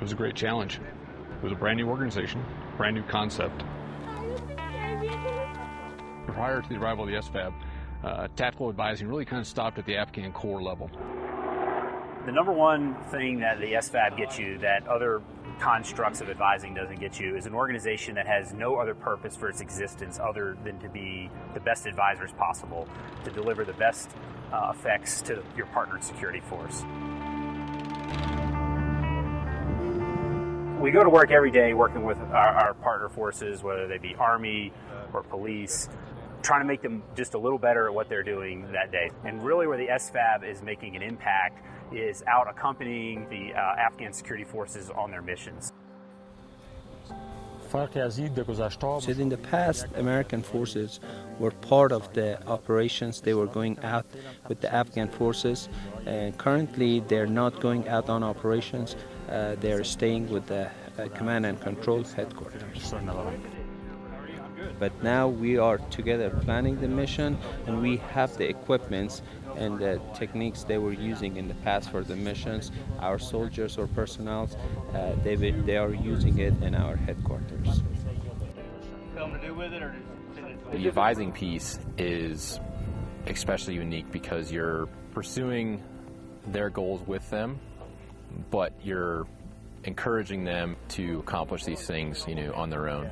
It was a great challenge. It was a brand new organization, brand new concept. Prior to the arrival of the SFAB, uh, tactical advising really kind of stopped at the Afghan corps level. The number one thing that the SFAB gets you that other constructs of advising doesn't get you is an organization that has no other purpose for its existence other than to be the best advisors possible, to deliver the best uh, effects to your partnered security force. We go to work every day working with our, our partner forces, whether they be Army or police, trying to make them just a little better at what they're doing that day. And really, where the SFAB is making an impact is out accompanying the uh, Afghan security forces on their missions. So in the past, American forces were part of the operations. They were going out with the Afghan forces. And currently, they're not going out on operations. Uh, they're staying with the uh, command and control headquarters. But now we are together planning the mission, and we have the equipments and the techniques they were using in the past for the missions. Our soldiers or personnel, uh, they, they are using it in our headquarters. The advising piece is especially unique because you're pursuing their goals with them, but you're encouraging them to accomplish these things, you know, on their own.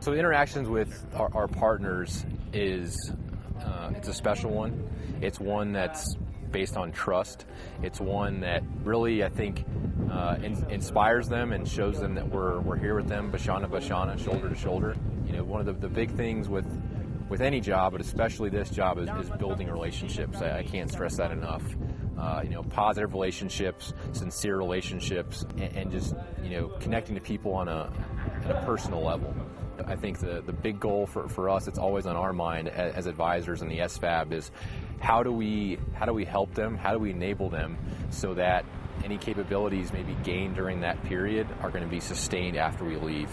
So the interactions with our, our partners is uh, it's a special one. It's one that's based on trust. It's one that really, I think, uh, in, inspires them and shows them that we're, we're here with them, Bashana Bashana, shoulder to shoulder. You know, one of the, the big things with with any job, but especially this job, is, is building relationships. I, I, can't stress that enough. Uh, you know, positive relationships, sincere relationships, and, and, just you know, connecting to people on a, on a personal level. I think the, the big goal for, for us, it's always on our mind as, as advisors in the SFAB is how do we how do we help them? How do we enable them so that any capabilities maybe gained during that period are going to be sustained after we leave?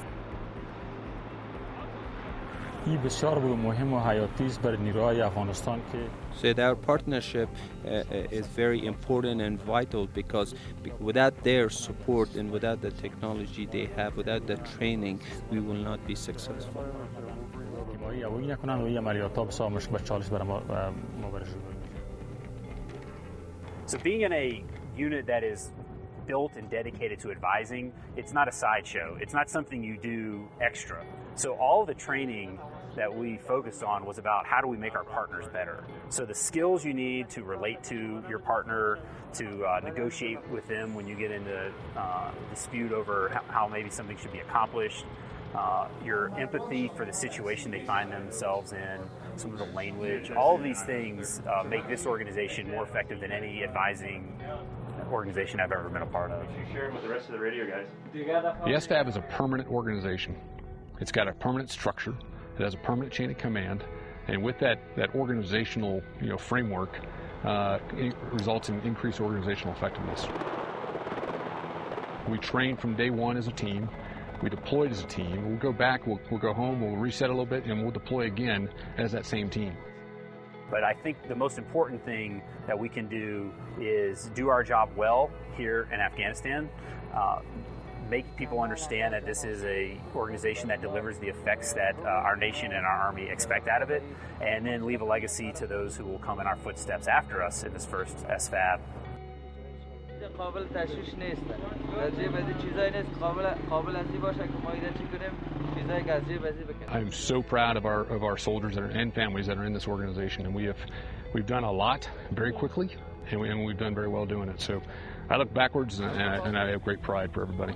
So our partnership uh, uh, is very important and vital because without their support and without the technology they have, without the training, we will not be successful. So being in a unit that is built and dedicated to advising, it's not a sideshow. It's not something you do extra. So all the training that we focused on was about how do we make our partners better. So the skills you need to relate to your partner, to uh, negotiate with them when you get into uh, dispute over how, maybe something should be accomplished, uh, your empathy for the situation they find themselves in, some of the language, all of these things uh, make this organization more effective than any advising organization I've ever been a part of. Share them with the rest of the radio guys. The SFAB is a permanent organization. It's got a permanent structure. It has a permanent chain of command, and with that, that organizational you know, framework, uh, it results in increased organizational effectiveness. We train from day one as a team. We deployed as a team. We'll go back, we'll, we'll go home, we'll reset a little bit, and we'll deploy again as that same team. But I think the most important thing that we can do is do our job well here in Afghanistan. Uh, make people understand that this is a organization that delivers the effects that uh, our nation and our army expect out of it, and then leave a legacy to those who will come in our footsteps after us in this first SFAB. I'm so proud of our of our soldiers are, and families that are in this organization, and we have we've done a lot very quickly, and, we, have done very well doing it. So I look backwards, and I, and I have great pride for everybody.